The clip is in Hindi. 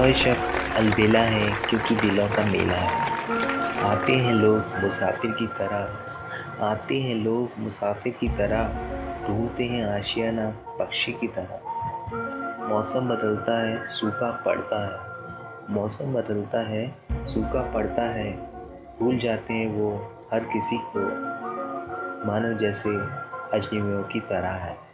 हर शख्स अलबेला है क्योंकि दिलों का मेला है। आते हैं लोग मुसाफिर की तरह, आते हैं लोग मुसाफिर की तरह, ढूंढते हैं आशियाना पक्षी की तरह। मौसम बदलता है, सूखा पड़ता है। मौसम बदलता है, सूखा पड़ता है। भूल जाते हैं वो हर किसी को। मानो जैसे अजनबियों की तरह है।